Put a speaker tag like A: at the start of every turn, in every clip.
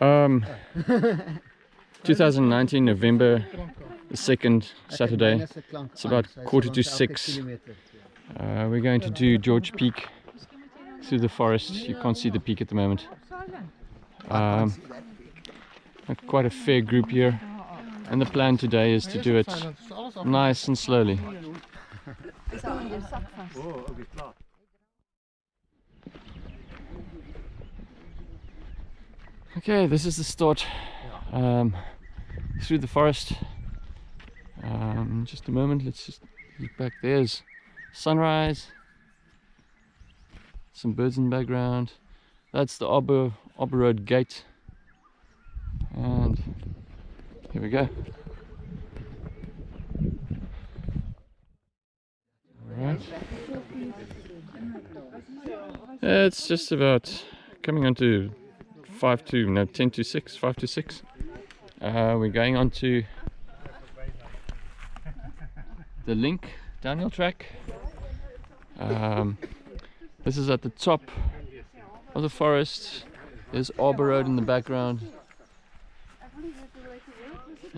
A: Um, 2019 November the second Saturday. It's about quarter to six. Uh, we're going to do George Peak through the forest. You can't see the peak at the moment. Um, quite a fair group here, and the plan today is to do it nice and slowly. Okay, this is the start um, through the forest. Um, just a moment, let's just look back. There's sunrise, some birds in the background. That's the Arbor, Arbor Road gate. And here we go. Alright. It's just about coming onto 5 to, no, 10 to 6, 5 to 6. Uh, we're going on to the link downhill track. Um, this is at the top of the forest. There's Arbor Road in the background.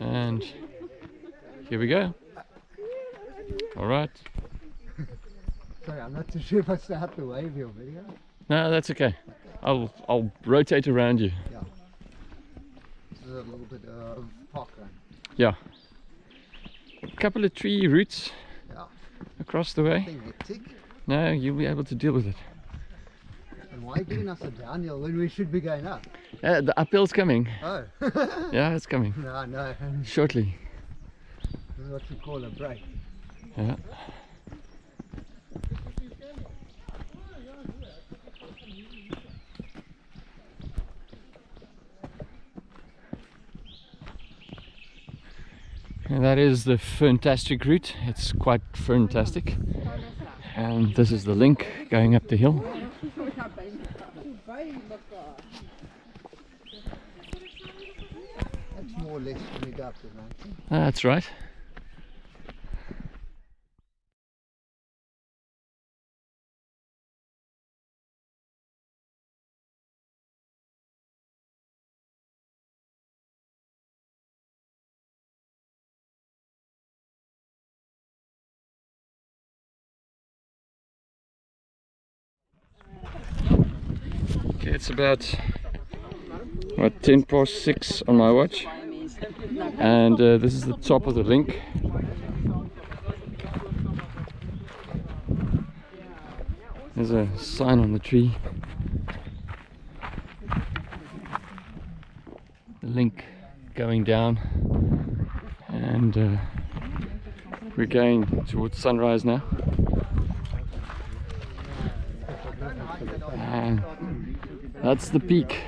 A: And here we go. All right.
B: Sorry, I'm not too sure if I still have to wave your video.
A: No, that's okay. I'll I'll rotate around you.
B: Yeah. This is a little bit of parkrun.
A: Yeah. A couple of tree roots
B: Yeah.
A: across the way. No, you'll be able to deal with it.
B: And why are you giving us a downhill when we should be going up?
A: Uh, the uphill's coming.
B: Oh.
A: Yeah, it's coming
B: no, no.
A: shortly.
B: This is what you call a break.
A: Yeah. And that is the fantastic route. It's quite fantastic. And this is the link going up the hill.
B: That's more
A: it's about what 10 past 6 on my watch. And uh, this is the top of the link. There's a sign on the tree. The link going down. And uh, we're going towards sunrise now and that's the peak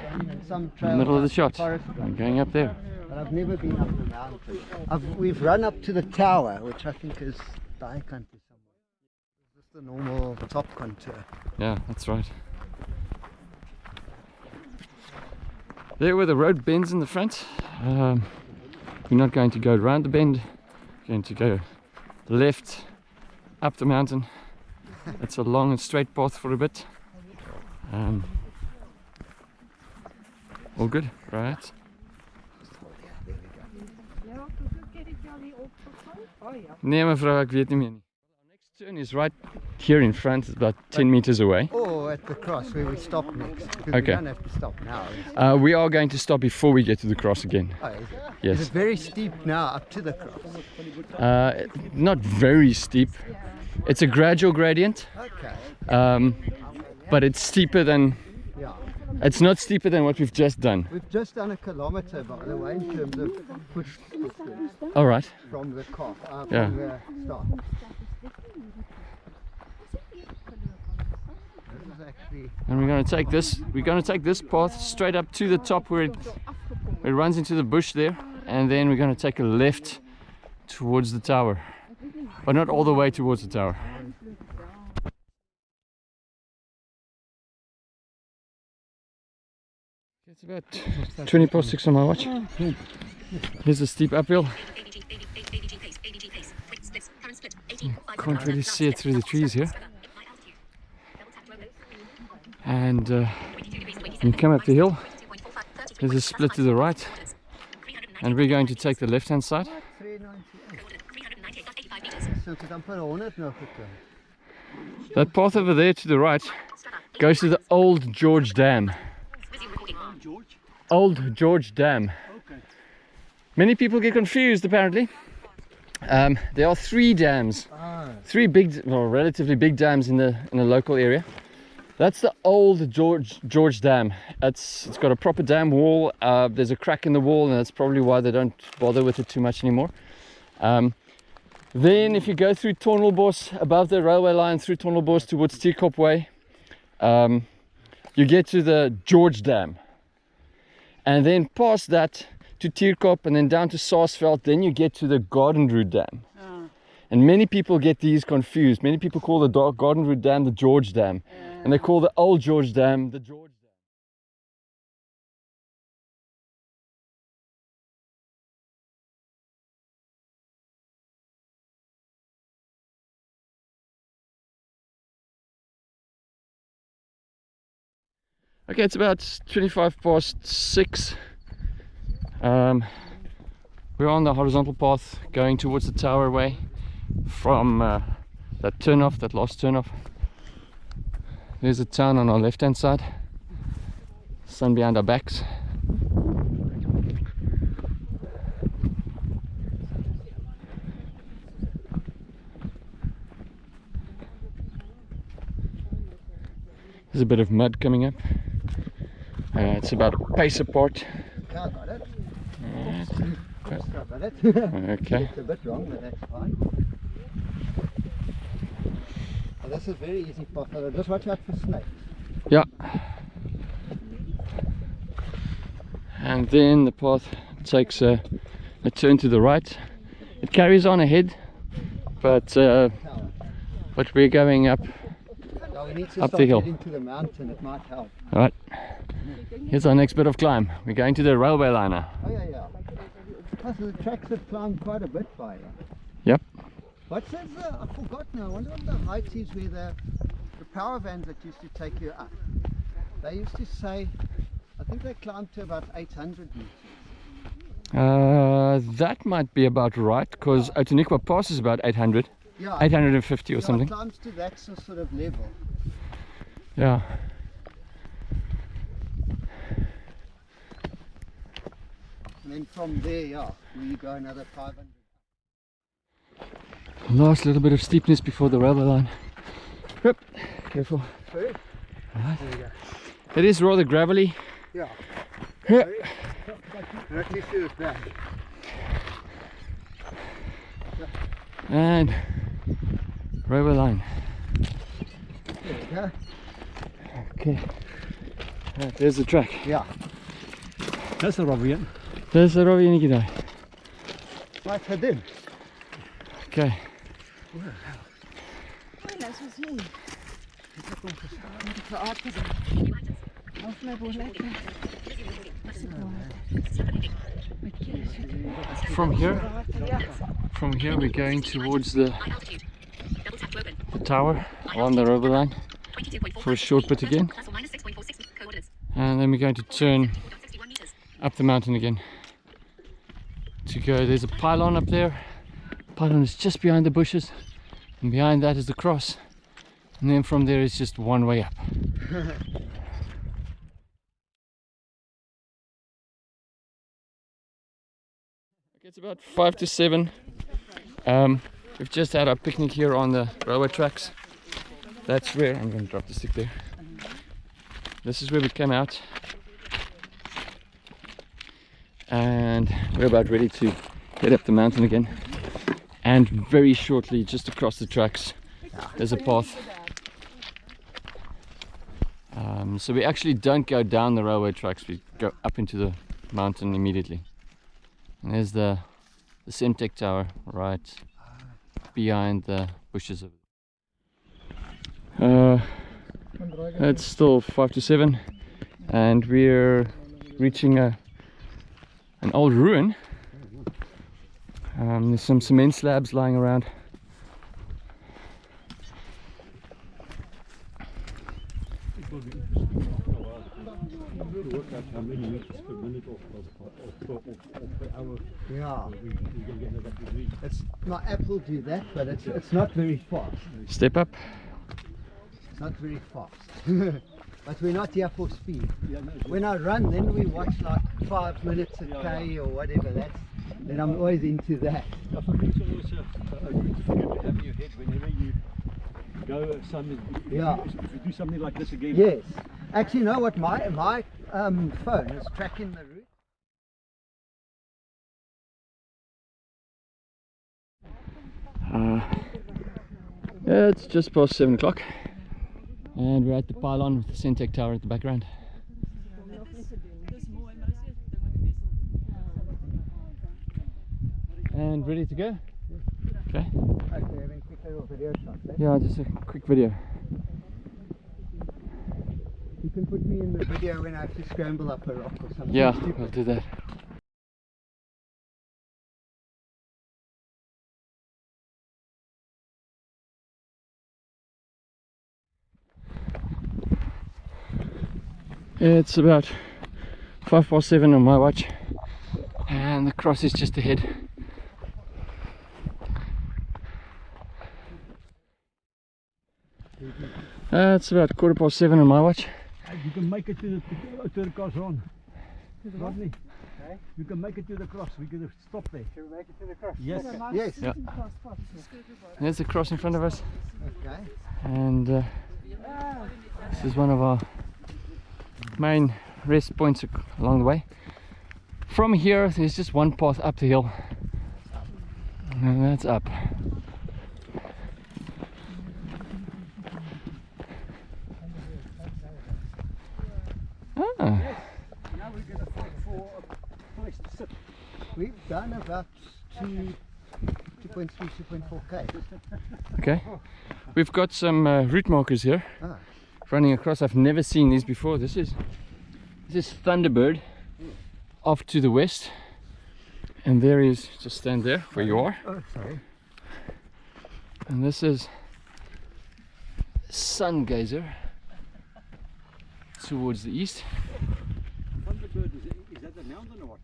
B: Some
A: the
B: trail
A: middle of the shot
B: forest
A: I'm going up there
B: But I've never been up the mountain. I've, we've run up to the tower, which I think is die country somewhere. It's just a normal top contour.
A: Yeah, that's right. There where the road bends in the front. Um, we're not going to go around the bend. We're going to go left up the mountain. It's a long and straight path for a bit. Um, all good, right? Nee mevrouw, ik weet niet meer. Next turn is right here in front, it's about 10 meters away.
B: Or at the cross where we stop next.
A: Okay.
B: we don't have to stop now.
A: Uh, we are going to stop before we get to the cross again.
B: Oh, is it? Is
A: Yes.
B: it very steep now up to the cross?
A: Uh, not very steep. It's a gradual gradient,
B: Okay.
A: um, but it's steeper than. It's not steeper than what we've just done.
B: We've just done a kilometer, by the way, in terms of push distance
A: All right.
B: from the car, uh, from
A: Yeah.
B: the start. This is actually
A: And we're going to take this. We're going to take this path straight up to the top where it, where it runs into the bush there, and then we're going to take a left towards the tower, but not all the way towards the tower. It's about 20 past 6 on my watch. Here's a steep uphill. Can't really see it through the trees here. And uh, you come up the hill, There's a split to the right. And we're going to take the left hand side.
B: 398. So het amper 100 nou geklim.
A: That path over there to the right goes to the old George Dam. Old George Dam. Okay. Many people get confused apparently. Um, there are three dams,
B: Ah,
A: three big, well, relatively big dams in the in the local area. That's the old George George Dam. It's it's got a proper dam wall. Uh, there's a crack in the wall, and that's probably why they don't bother with it too much anymore. Um, then, if you go through Tonelbos, above the railway line through Tonelbos towards Tierkop Way, um, you get to the George Dam. And then past that to Tierkop and then down to Saasveld, then you get to the Garden Route Dam. Ah. And many people get these confused. Many people call the Garden Route Dam the George Dam. And they call the old George Dam the George Okay, it's about 25 past 6. Um, we're on the horizontal path going towards the tower way from uh, that turn off, that last turn off. There's a town on our left hand side, sun behind our backs. There's a bit of mud coming up. Uh, it's about a pace apart.
B: Yeah, I got it.
A: Right.
B: I got it.
A: Okay.
B: It's a bit wrong, but that's fine. Oh, this is very easy path. Just watch out for snakes.
A: Yeah. And then the path takes a, a turn to the right. It carries on ahead, but uh, but we're going up.
B: Now we need to
A: Up the hill.
B: getting to the mountain. It might help.
A: All right. Here's our next bit of climb. We're going to the railway liner.
B: Oh yeah, yeah. Plus the tracks have climbed quite a bit by here.
A: Yep.
B: What's this? Uh, I forgot now. I wonder what the height is where the, the power vans that used to take you up. They used to say, I think they climbed to about 800 meters.
A: Uh, that might be about right because Outeniqua Pass is about 800,
B: Yeah,
A: 850 or
B: yeah,
A: something.
B: climbs to that sort of level.
A: Yeah.
B: And then from there, yeah, we go another 500.
A: Last little bit of steepness before the railway line. Yep. Careful. Right.
B: There we go.
A: It is rather gravelly.
B: Yeah.
A: Yeah.
B: Not too sure it's back.
A: And railway line.
B: There we go.
A: Okay. Right, there's the track.
B: Yeah.
C: That's the rubber yet.
A: There's the Robbie Nikidai.
B: Right, head in.
A: Okay.
D: Dat is wel
A: From here, from here we're going towards the, the tower on the railway line for a short bit again. And then we're going to turn up the mountain again to go. There's a pylon up there. The Pylon is just behind the bushes, and behind that is the cross. And then from there it's just one way up. it's about five to seven. Um, we've just had our picnic here on the railway tracks. That's where I'm going to drop the stick there. This is where we came out, and we're about ready to head up the mountain again. And very shortly, just across the tracks, there's a path. Um, so we actually don't go down the railway tracks; we go up into the mountain immediately. There's the the Sentech tower right behind the bushes. Uh, it's still five to seven, and we're reaching a an old ruin. Um, there's some cement slabs lying around.
C: Out how many meters per minute or, or, or, or, or per hour
B: Yeah.
C: we, we can get that degree.
B: It's my app will do that, but it's it's not very fast.
A: Step up.
B: It's not very fast. but we're not here for speed.
C: Yeah, no,
B: When I run, then we watch like five minutes a
C: Yeah,
B: k or whatever. That's then I'm always into that.
C: I think it's always a, a good figure to have in your head whenever you go something. If,
B: Yeah.
C: you, if you do something like this again.
B: Yes. Actually, you know what? My my um, phone is tracking the route.
A: Uh, yeah, it's just past seven o'clock, and we're at the pylon with the Sentech Tower at the background. And ready to go? Okay.
B: Okay, having quick little video shot. eh?
A: Yeah, just a quick video.
B: You can put me in the video when I have to scramble up a rock or something.
A: Yeah,
B: stupid.
A: we'll do that. It's about five past seven on my watch, and the cross is just ahead. Uh, it's about quarter past seven on my watch.
C: You can make it to the, to the cross on. Rodney.
B: Okay.
C: You can make it to the cross. We're going to stop there.
B: Can we make it to the cross?
C: Yes.
B: Yes.
A: Yeah. There's the cross in front of us,
B: Okay.
A: and uh, this is one of our main rest points along the way. From here, there's just one path up the hill, and that's up. Ah,
C: Now we're going to fight for a place to sit.
B: We've done about two, 2.3, 2.4 k.
A: okay. We've got some uh, route markers here
B: Ah.
A: running across. I've never seen these before. This is this is Thunderbird off to the west, and there is just stand there where you are.
B: Oh, sorry.
A: And this is Sun Gazer towards the east.
C: Thunderbird, is, it, is that a mountain or what?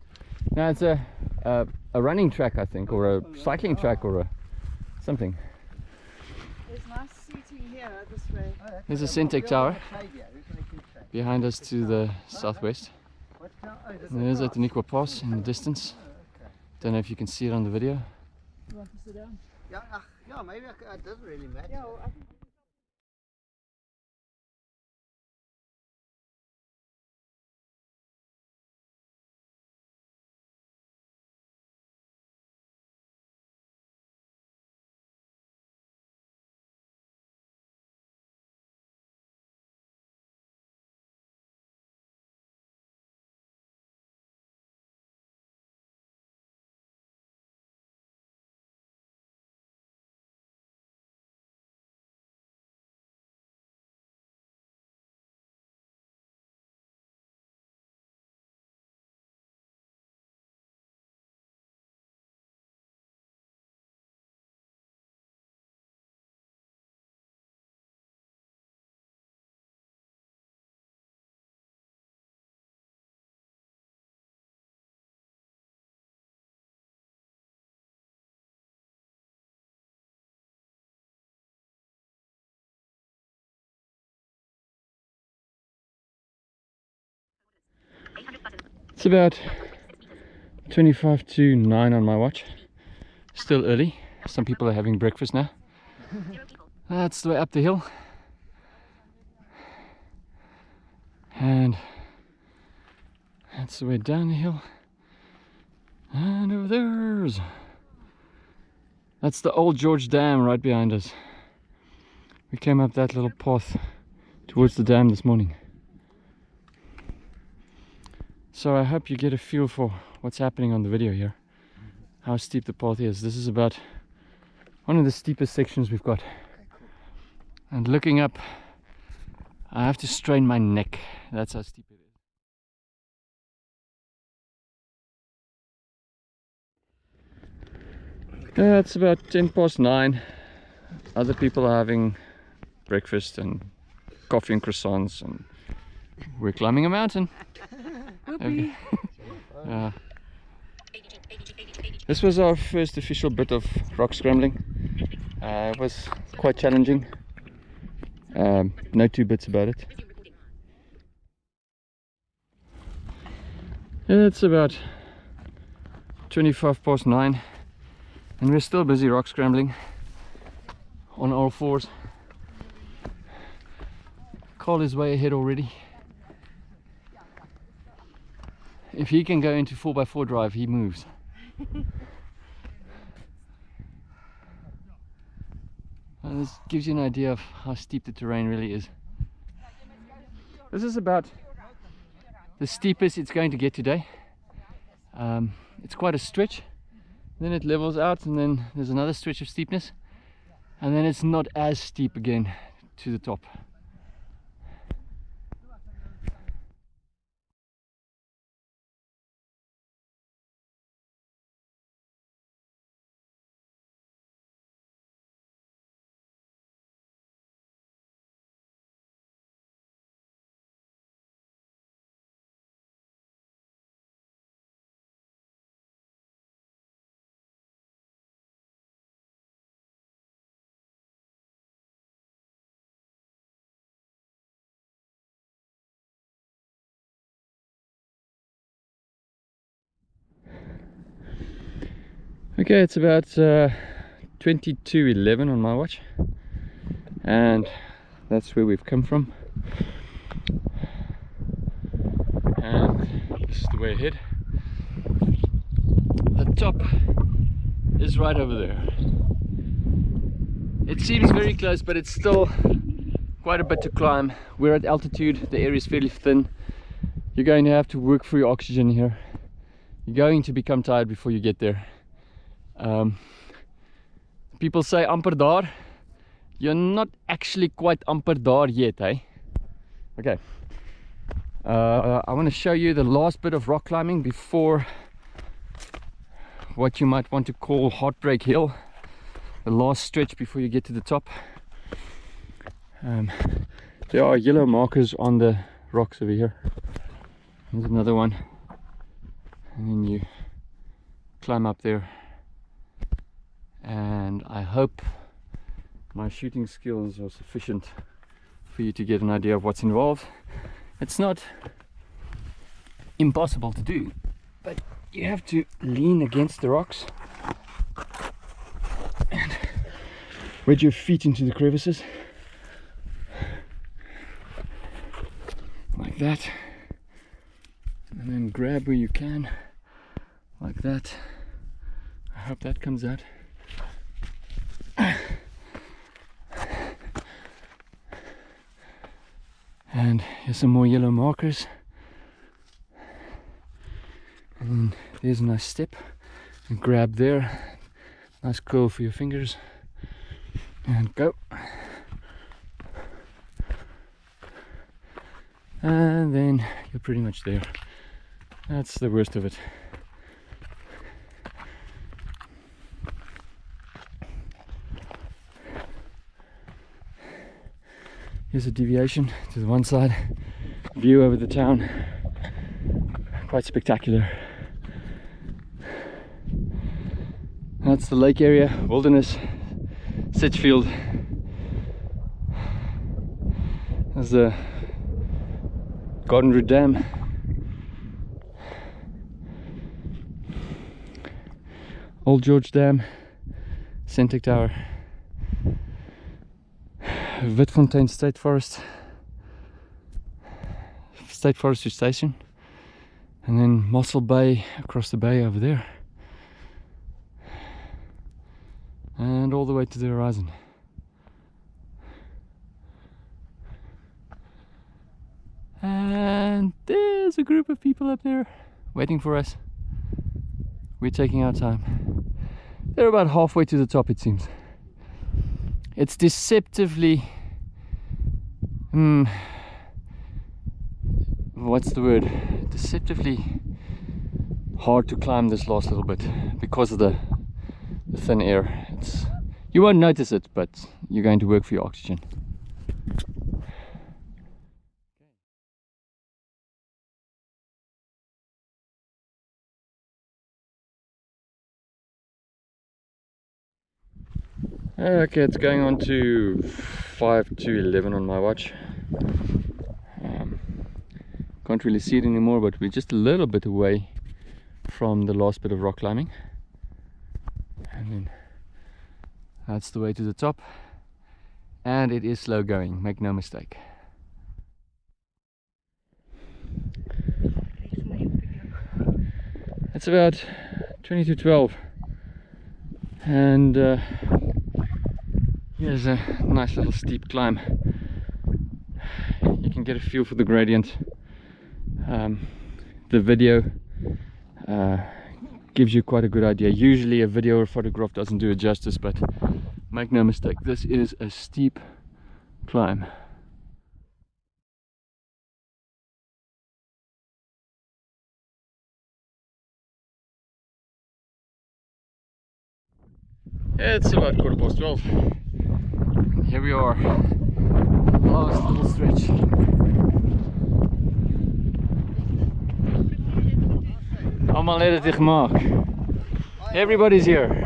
A: Now it's a, a a running track, I think, or a cycling track, or a something.
D: There's nice seating here this way.
B: Oh,
A: There's a
B: okay.
A: Tower
B: on the shade here. Who's making shade?
A: behind us to the southwest.
B: Oh,
A: And there's
B: is
A: Outeniqua Pass in the distance. Don't know if you can see it on the video.
D: You want to sit down?
B: Yeah, ach, yeah, maybe I c- it doesn't really matter.
A: It's about 25 to 9 on my watch. Still early. Some people are having breakfast now. That's the way up the hill. And that's the way down the hill. And over there's that's the old George Dam right behind us. We came up that little path towards the dam this morning. So I hope you get a feel for what's happening on the video here. How steep the path is. This is about one of the steepest sections we've got. And looking up, I have to strain my neck. That's how steep it is. It's about 10 past 9. Other people are having breakfast and coffee and croissants and we're climbing a mountain. Okay. yeah. This was our first official bit of rock scrambling. Uh, it was quite challenging. Um, no two bits about it. It's about 25 past 9 and we're still busy rock scrambling on all fours. Carl is way ahead already. If he can go into 4x4 drive, he moves. And this gives you an idea of how steep the terrain really is. This is about the steepest it's going to get today. Um, it's quite a stretch, then it levels out, and then there's another stretch of steepness, and then it's not as steep again to the top. Okay, it's about uh, 22.11 on my watch. And that's where we've come from. And this is the way ahead. The top is right over there. It seems very close but it's still quite a bit to climb. We're at altitude. The air is fairly thin. You're going to have to work for your oxygen here. You're going to become tired before you get there um, people say amper daar. You're not actually quite amper daar yet, eh? Okay. Uh, I want to show you the last bit of rock climbing before what you might want to call Heartbreak Hill. The last stretch before you get to the top. Um, there are yellow markers on the rocks over here. There's another one. And then you climb up there and I hope my shooting skills are sufficient for you to get an idea of what's involved. It's not impossible to do, but you have to lean against the rocks and wedge your feet into the crevices like that and then grab where you can like that. I hope that comes out. And here's some more yellow markers. And there's a nice step. And grab there. Nice curl for your fingers. And go. And then you're pretty much there. That's the worst of it Here's a deviation to the one side, view over the town, quite spectacular. That's the lake area, wilderness, Sedgefield. There's the Garden Route Dam. Old George Dam, Sentech Tower. Witfontein State Forest. State Forestry Station. And then Mossel Bay across the bay over there. And all the way to the horizon. And there's a group of people up there waiting for us. We're taking our time. They're about halfway to the top it seems it's deceptively hmm what's the word? Deceptively hard to climb this last little bit because of the, the thin air. It's you won't notice it but you're going to work for your oxygen Okay, it's going on to 5 to 11 on my watch. Um, can't really see it anymore, but we're just a little bit away from the last bit of rock climbing. And then that's the way to the top. And it is slow going, make no mistake. It's about 20 to 12 and uh, here's a nice little steep climb. You can get a feel for the gradient. Um, the video uh, gives you quite a good idea. Usually a video or photograph doesn't do it justice but make no mistake this is a steep climb. It's about quarter past 12. Here we are. Last little stretch. Allemaal net het gemaakt. Everybody's here.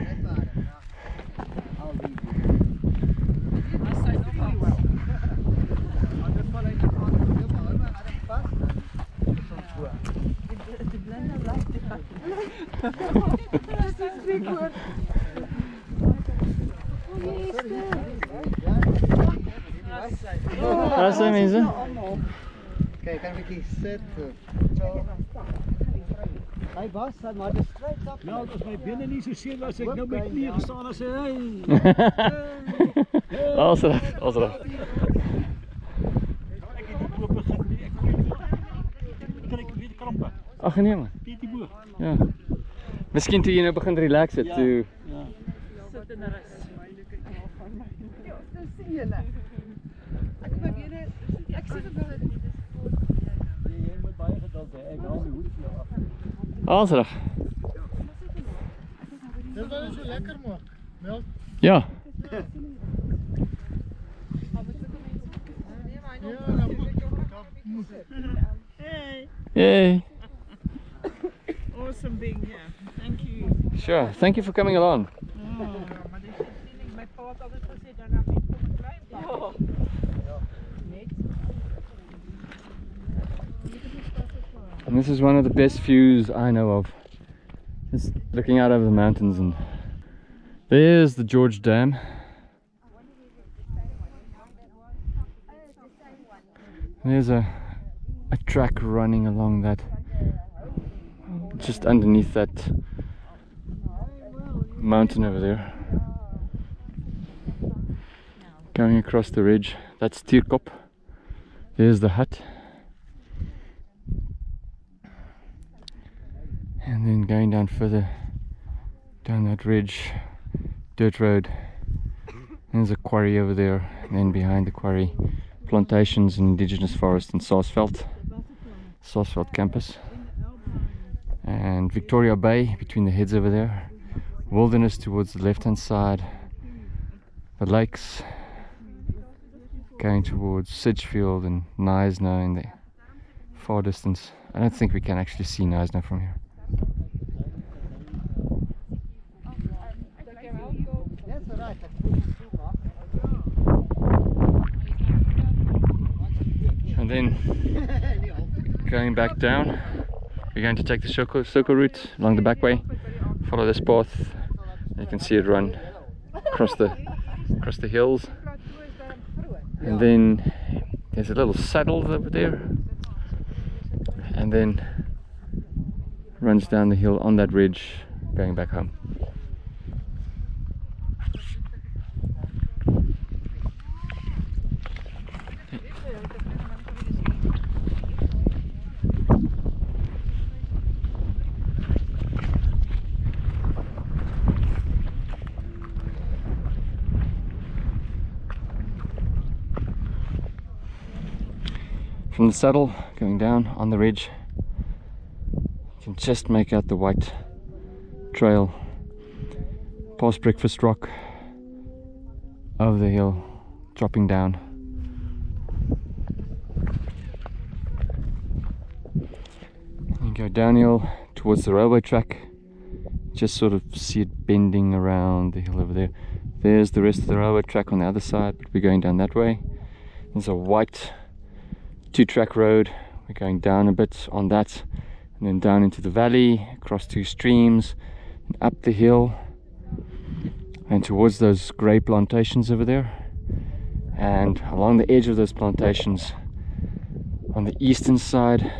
A: Daar zijn mensen.
B: Kijk, kan ik hier zitten. Zo. Hij was dat, maar de strijd op.
C: Nou, als mijn binnen niet zo zin was, ik nou met knieën gestaan en zei, hey.
A: Als er, als er.
C: Heb die.
A: Ach nee man.
C: Piet die boer.
A: Ja. Misschien toen je nou begint relaxen,
C: Ja.
A: toe.
C: Ja.
D: Ja,
A: er.
B: Dit was so lekker maak. Melk.
A: Ja.
B: Ja, dan moet
D: Hey,
A: Yay.
D: awesome being here. Thank you.
A: Sure. Thank you for coming along. And this is one of the best views I know of. Just looking out over the mountains and there's the George Dam. There's a a track running along that just underneath that mountain over there. Going across the ridge. That's Tierkop. There's the hut. And then going down further down that ridge dirt road. There's a quarry over there and then behind the quarry plantations and indigenous forest in Saasveld Saasveld campus. And Victoria Bay between the heads over there. Wilderness towards the left hand side. The lakes going towards Sedgefield and Knysna in the far distance. I don't think we can actually see Knysna from here
B: That's all right. Ek voel so
A: and then
B: maak.
A: Going back down. We're going to take the circle, circle route along the back way follow this path. You can see it run across the across the hills. And then there's a little saddle over there. And then runs down the hill on that ridge going back home from the saddle going down on the ridge you can just make out the white trail past breakfast rock over the hill dropping down. You go downhill towards the railway track just sort of see it bending around the hill over there. There's the rest of the railway track on the other side but we're going down that way. There's a white two track road. We're going down a bit on that and then down into the valley across two streams and up the hill and towards those grey plantations over there and along the edge of those plantations on the eastern side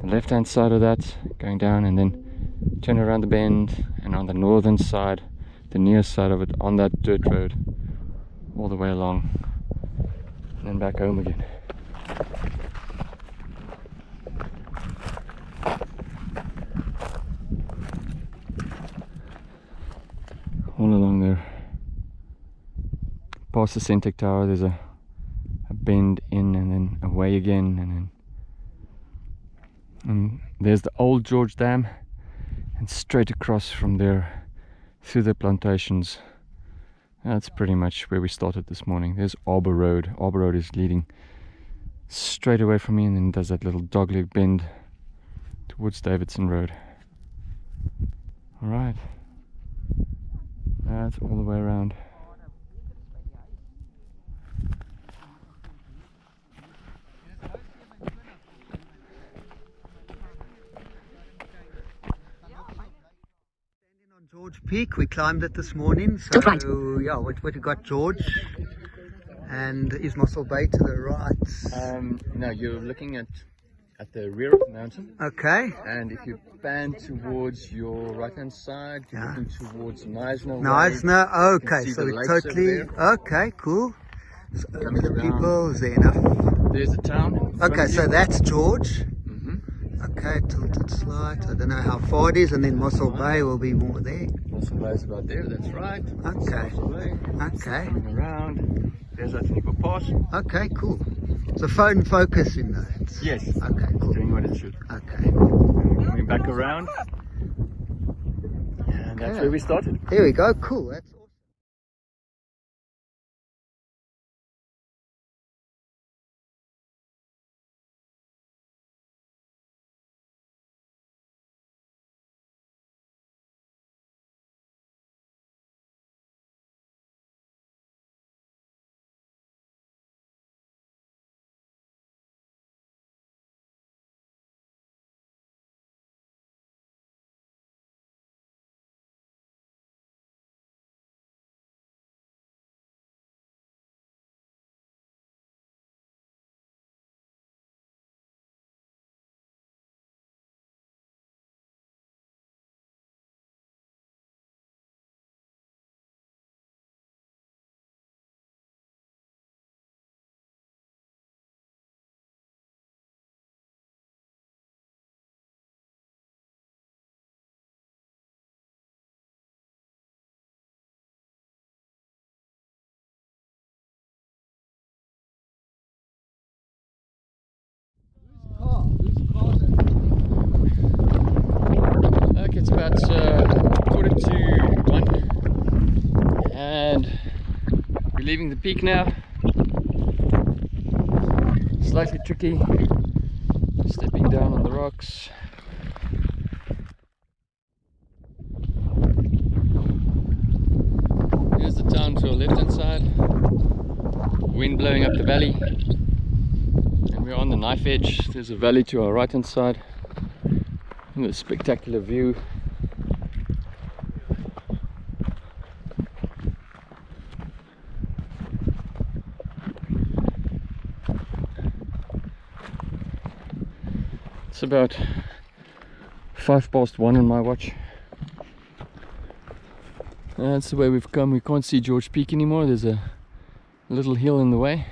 A: the left hand side of that going down and then turn around the bend and on the northern side the near side of it on that dirt road all the way along and then back home again all along there past the Sentech Tower there's a, a bend in and then away again and then and there's the old George Dam and straight across from there through the plantations. That's pretty much where we started this morning. There's Arbor Road. Arbor Road is leading straight away from me and then does that little dogleg bend towards Davidson Road all right that's all the way around
B: George Peak. We climbed it this morning. So
E: right.
B: yeah, what what we got George and is Mossel Bay to the right.
A: um, now you're looking at at the rear of the mountain
B: Okay.
A: and if you pan towards your right hand side you're
B: Yeah.
A: looking towards Knysna Way.
B: Okay. So we
A: lakes over
B: totally okay. Cool. So the people is there enough.
A: there's a town
B: Okay. So that's George.
A: Mhm.
B: Okay. Tilted slight. I don't know how far it is, and then Mossel Bay will be more there.
A: Bay's about there that's right
B: Okay. Okay.
A: coming around there's a Outeniqua Pass
B: Okay. Cool. So phone focus in that.
A: yes
B: Okay. Cool.
A: doing what it should
B: Okay.
A: coming back around and that's
B: Okay.
A: where we started
B: Here we go. Cool. That's
A: leaving the peak now. Slightly tricky, stepping down on the rocks. Here's the town to our left hand side. Wind blowing up the valley, and we're on the knife edge. There's a valley to our right hand side. And a spectacular view. It's about five past one on my watch. That's the way we've come. We can't see George Peak anymore. There's a little hill in the way.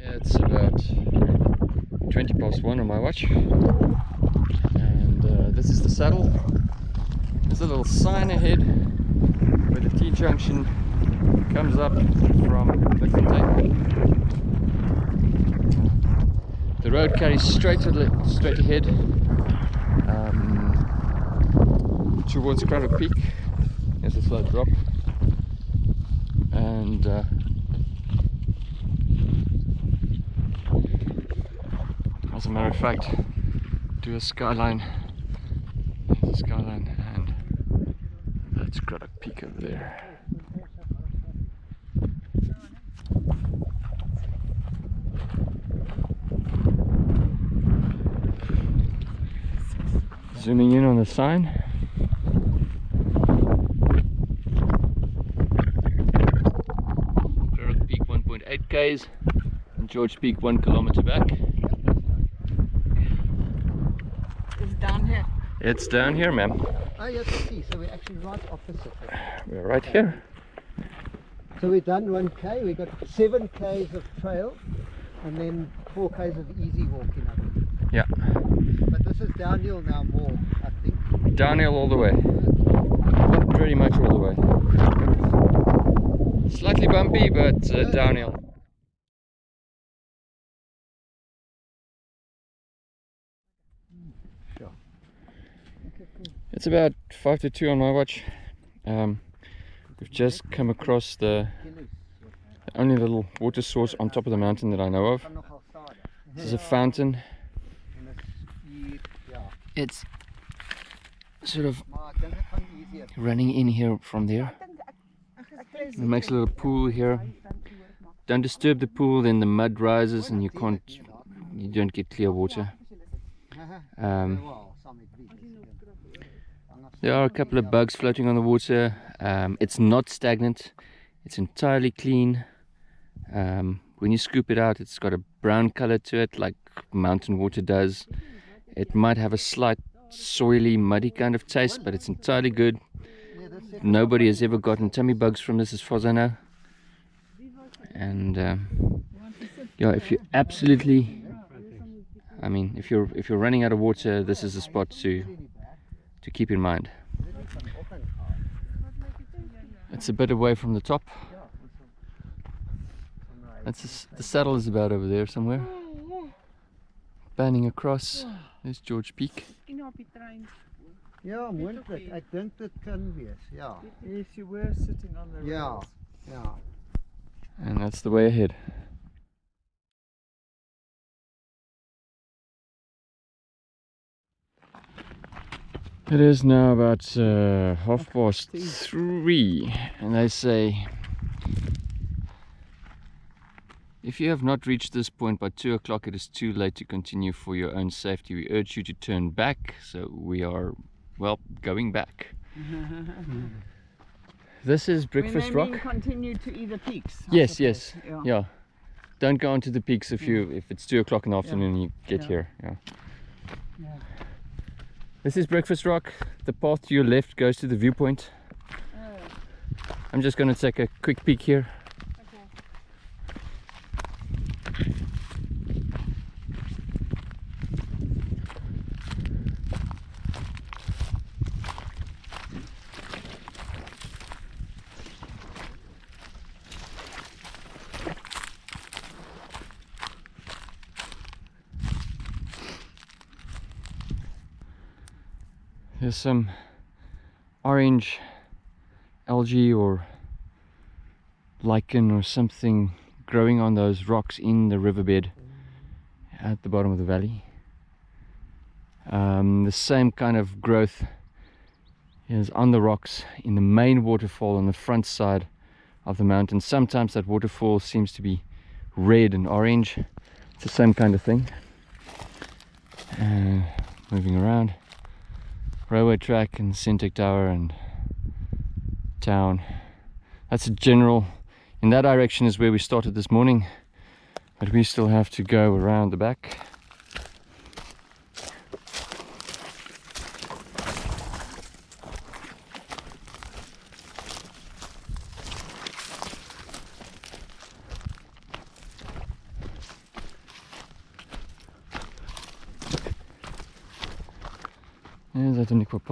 A: Yeah, it's about 20 past one on my watch. And uh, this is the saddle. There's a little sign ahead where the T junction comes up from Bloemfontein. The road carries straight straight ahead um, towards Cradock Peak. There's a slow drop. And uh, as a matter of fact, do a skyline the skyline and that's Cradock Peak over there. Zooming in on the sign. Cradock Peak 1.8 k's and George Peak 1 kilometer back.
D: It's down here.
A: It's down here, ma'am.
B: Oh, yes, I see. So we're actually right opposite.
A: We're right here.
B: So we've done 1k, we've got 7 k's of trail and then 4 k's of easy walking. I think.
A: Yeah.
B: But this is downhill now more, I think.
A: Downhill all the way. Pretty much all the way. Slightly bumpy, but uh, downhill. It's about five to two on my watch. Um, we've just come across the, the only little water source on top of the mountain that I know of. This is a fountain. It's sort of running in here from there. It makes a little pool here. Don't disturb the pool, then the mud rises and you can't, you don't get clear water. Um, There are a couple of bugs floating on the water. Um, it's not stagnant. It's entirely clean. Um, when you scoop it out, it's got a brown color to it, like mountain water does. It might have a slight soily, muddy kind of taste, but it's entirely good. Nobody has ever gotten tummy bugs from this, as far as I know. And um, yeah, if you absolutely, I mean, if you're if you're running out of water, this is a spot to to keep in mind. It's a bit away from the top. That's just, the saddle is about over there somewhere. Panning across. There's George Peak.
D: Miskien op die trein.
B: Ja, moontlik. Ek dink dit kan wees. Ja.
D: If you were sitting on the
B: Ja.
D: rails.
B: Ja.
A: And that's the way ahead. It is now about uh, half past three, and they say if you have not reached this point by two o'clock, it is too late to continue for your own safety. We urge you to turn back. So we are, well, going back. this is Breakfast Rock.
D: continue to either peaks. I
A: Yes,
D: suppose.
A: yes,
D: Yeah.
A: yeah. Don't go onto the peaks if you if it's two o'clock in the afternoon and you get
D: Yeah.
A: here. Yeah.
D: Yeah.
A: This is Breakfast Rock. The path to your left goes to the viewpoint.
D: Oh,
A: I'm just going to take a quick peek here. Some orange algae or lichen or something growing on those rocks in the riverbed at the bottom of the valley. Um, the same kind of growth is on the rocks in the main waterfall on the front side of the mountain. Sometimes that waterfall seems to be red and orange. It's the same kind of thing. Uh, moving around railway track and Sentech Tower and town. That's a general, in that direction is where we started this morning, but we still have to go around the back. Ja,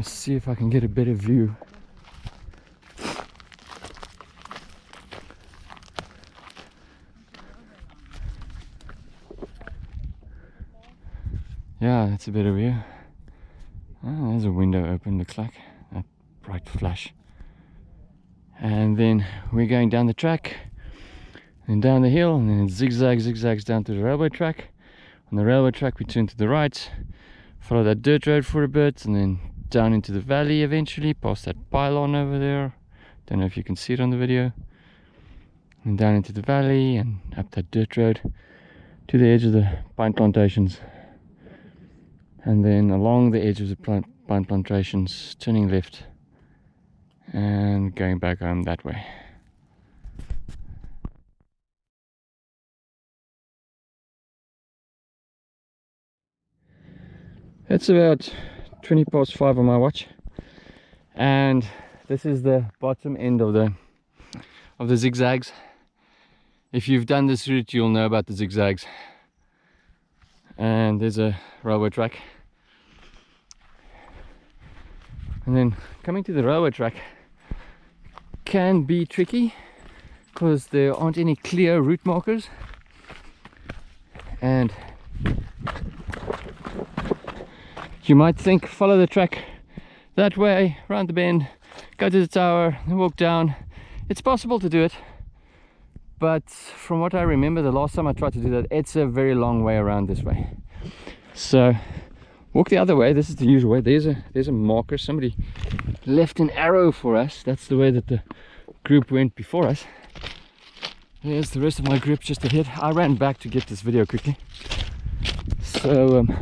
A: want to see if I can get a better view. Yeah, that's a better view. A window open, looks like. That bright flash. And then we're going down the track, and down the hill, and then it zigzags, zigzags down to the railway track. On the railway track, we turn to the right, follow that dirt road for a bit, and then down into the valley eventually, past that pylon over there. Don't know if you can see it on the video. And down into the valley and up that dirt road to the edge of the pine plantations and then along the edge of the plant, pine plantations turning left and going back home that way. It's about 20 past 5 on my watch and this is the bottom end of the of the zigzags. If you've done this route you'll know about the zigzags. And there's a railway track and then coming to the railway track can be tricky because there aren't any clear route markers. And you might think follow the track that way round the bend go to the tower and walk down. It's possible to do it but from what I remember the last time I tried to do that it's a very long way around this way. So walk the other way. This is the usual way. There's a there's a marker. Somebody left an arrow for us. That's the way that the group went before us. There's the rest of my group just ahead. I ran back to get this video quickly. So um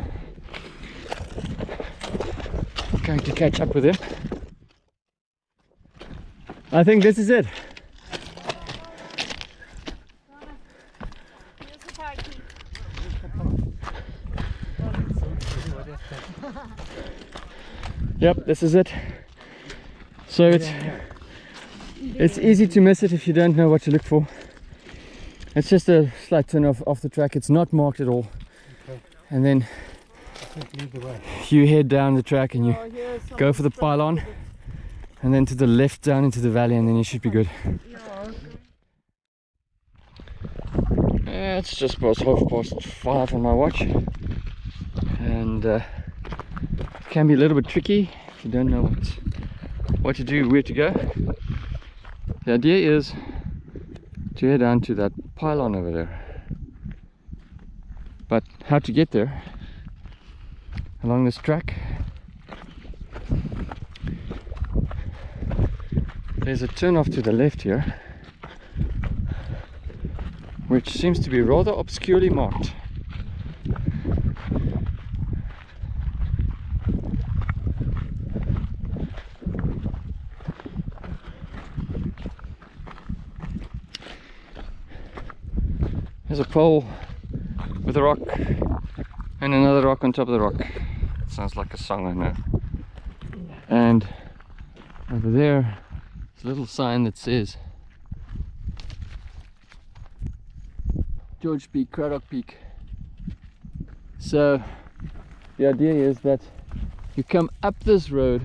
A: going to catch up with him I think this is it Yep, this is it. So it's it's easy to miss it if you don't know what to look for. It's just a slight turn off, off the track. It's not marked at all.
C: Okay.
A: And then you head down the track and you go for the pylon and then to the left down into the valley and then you should be good. Yeah, it's just past half past five on my watch and uh, can be a little bit tricky if you don't know what what to do where to go. The idea is to head down to that pylon over there. But how to get there? Along this track there's a turn off to the left here which seems to be rather obscurely marked There's a pole with a rock and another rock on top of the rock. It sounds like a song I know. And over there, there's a little sign that says George Peak, Cradock Peak. So the idea is that you come up this road,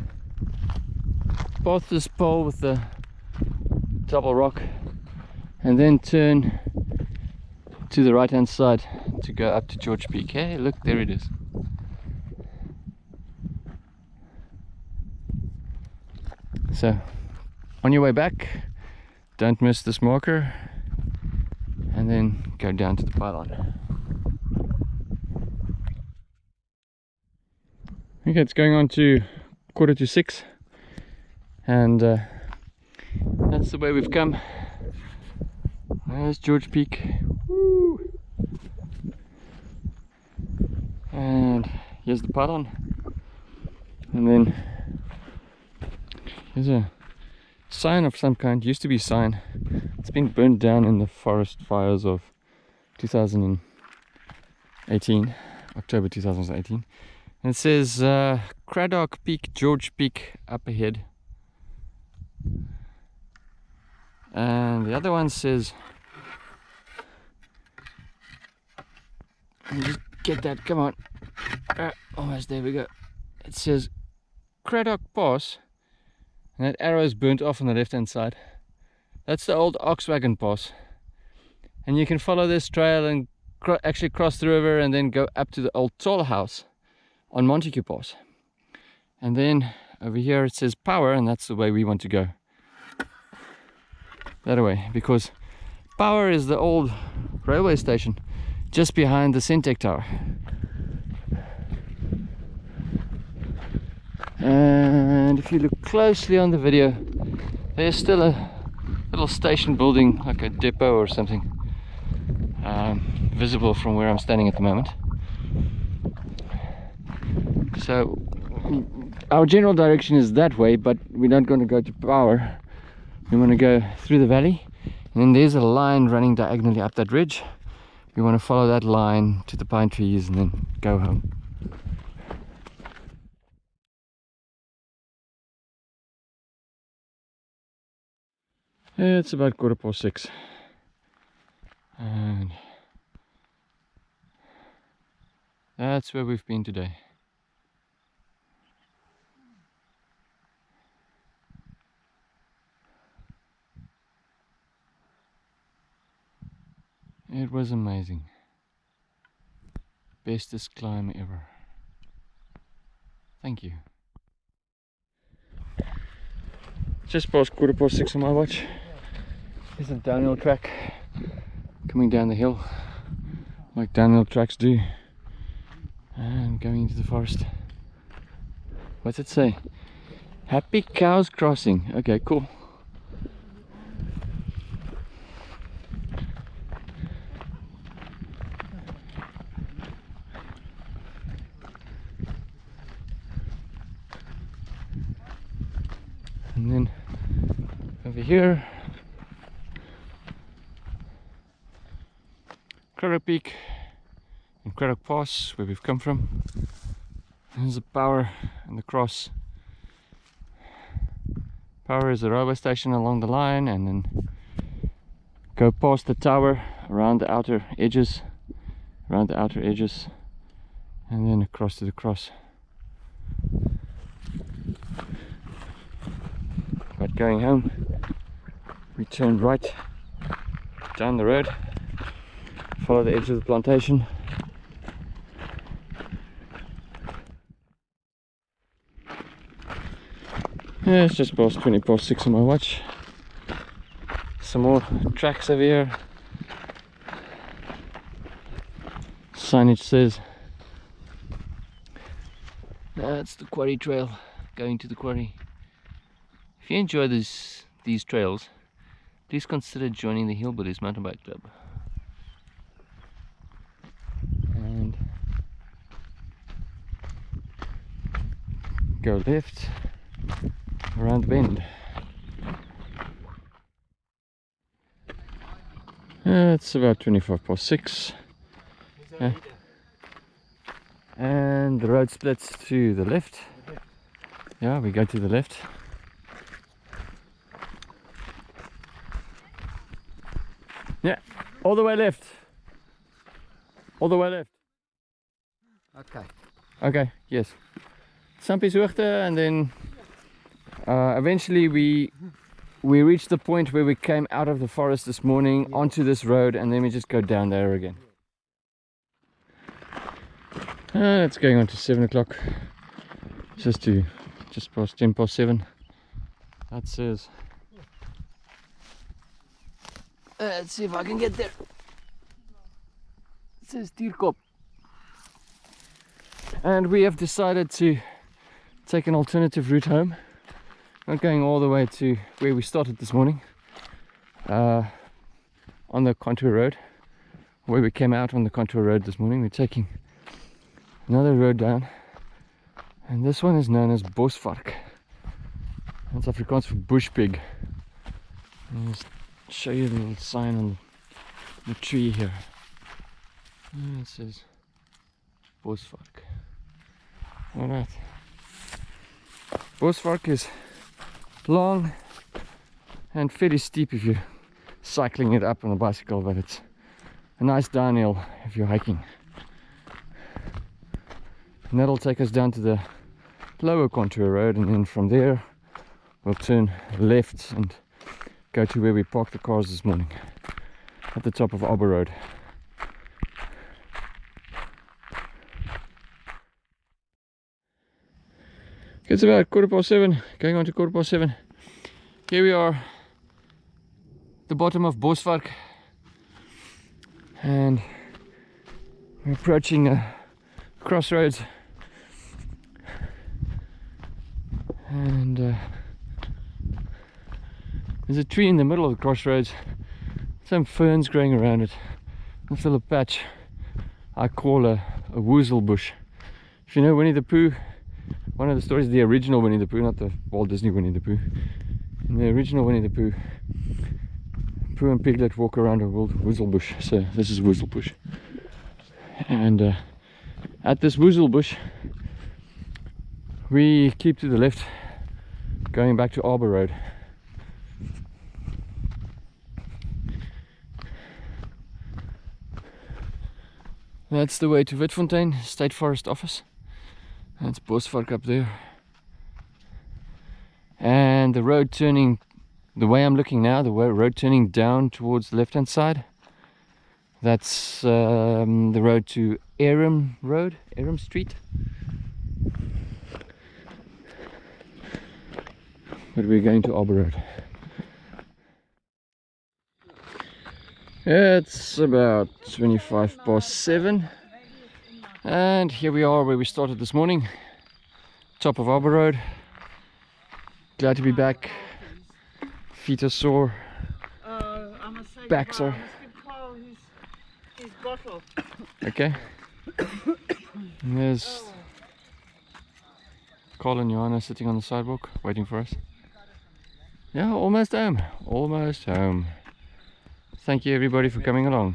A: past this pole with the double rock, and then turn to the right hand side to go up to George Peak. Look, there it is. So, on your way back, don't miss this marker and then go down to the pylon. Okay, it's going on to quarter to six and uh, that's the way we've come. There's George Peak. And here's the pattern And then here's a sign of some kind. Used to be sign. It's been burned down in the forest fires of 2018, October 2018. And it says uh, Cradock Peak, George Peak up ahead. And the other one says Let me just get that, come on. Uh, almost there we go. It says Cradock Pass, and that arrow is burnt off on the left hand side. That's the old Oxwagon Pass. And you can follow this trail and actually cross the river and then go up to the old toll house on Montague Pass. and then over here it says power and that's the way we want to go that way because power is the old railway station just behind the Sentech tower. And if you look closely on the video there's still a little station building like a depot or something um, visible from where I'm standing at the moment. So our general direction is that way but we're not going to go to power. We want to go through the valley and then there's a line running diagonally up that ridge we want to follow that line to the pine trees and then go home It's about quarter past six. And that's where we've been today. It was amazing. Bestest climb ever. Thank you. Just past quarter past six on my watch. There's a downhill track coming down the hill like downhill tracks do and going into the forest. What's it say? Happy Cows Crossing. Okay, cool. And then over here Cradock Peak and Cradock Pass where we've come from. There's the power and the cross. Power is the railway station along the line and then go past the tower around the outer edges around the outer edges and then across to the cross. But going home we turned right down the road follow the edge of the plantation. Yeah it's just past 20 past 6 on my watch. Some more tracks over here. Signage says that's the quarry trail going to the quarry. If you enjoy this, these trails please consider joining the Hillbillies mountain bike club. And go left around the bend. Uh, it's about 25 past 6 uh, and the road splits to the left. Yeah we go to the left yeah all the way left. All the way left.
B: Okay.
A: okay yes. Sampieshoogte and then uh, eventually we we reached the point where we came out of the forest this morning onto this road and then we just go down there again. Uh, it's going on to 7 o'clock. Just to just past 10 past 7 that says uh, let's see if I can get there. It says Tierkop and we have decided to take an alternative route home. Not going all the way to where we started this morning. Uh, on the contour road. Where we came out on the contour road this morning. We're taking another road down. And this one is known as Bosvark. That's Afrikaans for bush pig show you the little sign on the tree here. And it says Bosvark alright Bosvark is long and fairly steep if you're cycling it up on a bicycle, but it's a nice downhill if you're hiking. And that'll take us down to the lower contour road and then from there we'll turn left and go to where we parked the cars this morning at the top of Arbor Road. It's about quarter past seven, going on to quarter past seven. Here we are, the bottom of Bosvark. And we're approaching a crossroads. And uh, there's a tree in the middle of the crossroads. Some ferns growing around it. This little patch I call a, a woozle bush. If you know Winnie the Pooh, one of the stories, the original Winnie the Pooh, not the Walt Disney Winnie the Pooh. In the original Winnie the Pooh, Pooh and Piglet walk around a woozle bush. So this is woozle bush. And uh, at this woozle bush, we keep to the left, going back to Arbor Road. That's the way to Witfontein State Forest Office. That's Bosvark up there. And the road turning, the way I'm looking now, the road turning down towards the left hand side. That's um, the road to Aram Road, Aram Street. But we're going to Arbor Road. It's about 25 past 7 and here we are where we started this morning. Top of Arbor Road. Glad to be back. Feet are sore. Backs are okay. There's Carl and Johanna sitting on the sidewalk waiting for us. Yeah almost home. Almost home thank you everybody for coming along